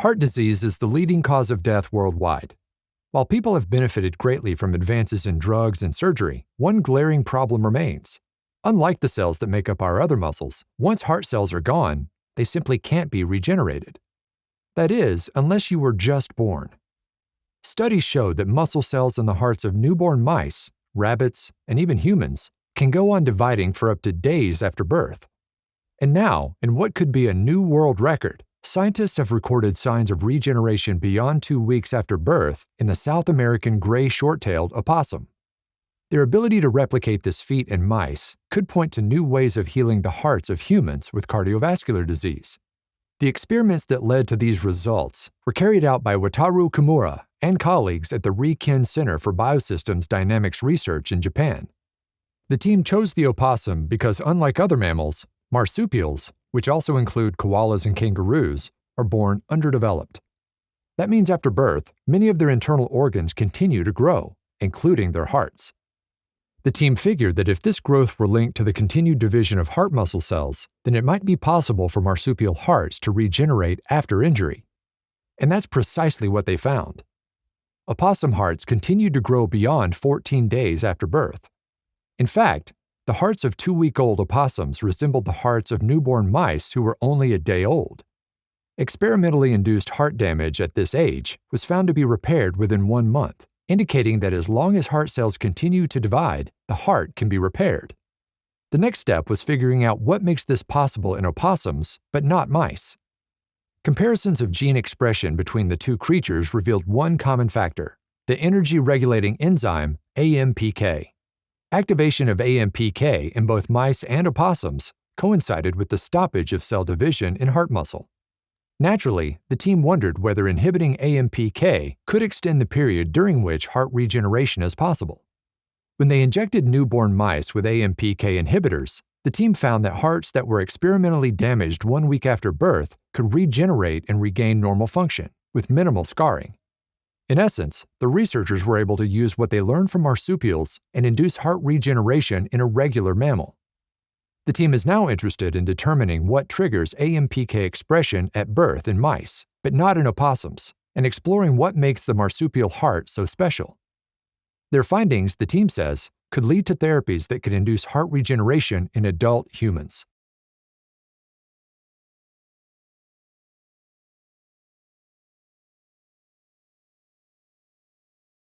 Heart disease is the leading cause of death worldwide. While people have benefited greatly from advances in drugs and surgery, one glaring problem remains. Unlike the cells that make up our other muscles, once heart cells are gone, they simply can't be regenerated. That is, unless you were just born. Studies show that muscle cells in the hearts of newborn mice, rabbits, and even humans can go on dividing for up to days after birth. And now, in what could be a new world record, Scientists have recorded signs of regeneration beyond two weeks after birth in the South American gray short-tailed opossum. Their ability to replicate this feat in mice could point to new ways of healing the hearts of humans with cardiovascular disease. The experiments that led to these results were carried out by Wataru Kimura and colleagues at the Riken Center for Biosystems Dynamics Research in Japan. The team chose the opossum because unlike other mammals, marsupials which also include koalas and kangaroos, are born underdeveloped. That means after birth, many of their internal organs continue to grow, including their hearts. The team figured that if this growth were linked to the continued division of heart muscle cells, then it might be possible for marsupial hearts to regenerate after injury. And that's precisely what they found. Opossum hearts continued to grow beyond 14 days after birth. In fact, the hearts of two-week-old opossums resembled the hearts of newborn mice who were only a day old. Experimentally induced heart damage at this age was found to be repaired within one month, indicating that as long as heart cells continue to divide, the heart can be repaired. The next step was figuring out what makes this possible in opossums, but not mice. Comparisons of gene expression between the two creatures revealed one common factor, the energy-regulating enzyme AMPK. Activation of AMPK in both mice and opossums coincided with the stoppage of cell division in heart muscle. Naturally, the team wondered whether inhibiting AMPK could extend the period during which heart regeneration is possible. When they injected newborn mice with AMPK inhibitors, the team found that hearts that were experimentally damaged one week after birth could regenerate and regain normal function, with minimal scarring. In essence, the researchers were able to use what they learned from marsupials and induce heart regeneration in a regular mammal. The team is now interested in determining what triggers AMPK expression at birth in mice, but not in opossums, and exploring what makes the marsupial heart so special. Their findings, the team says, could lead to therapies that could induce heart regeneration in adult humans.